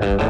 Bye.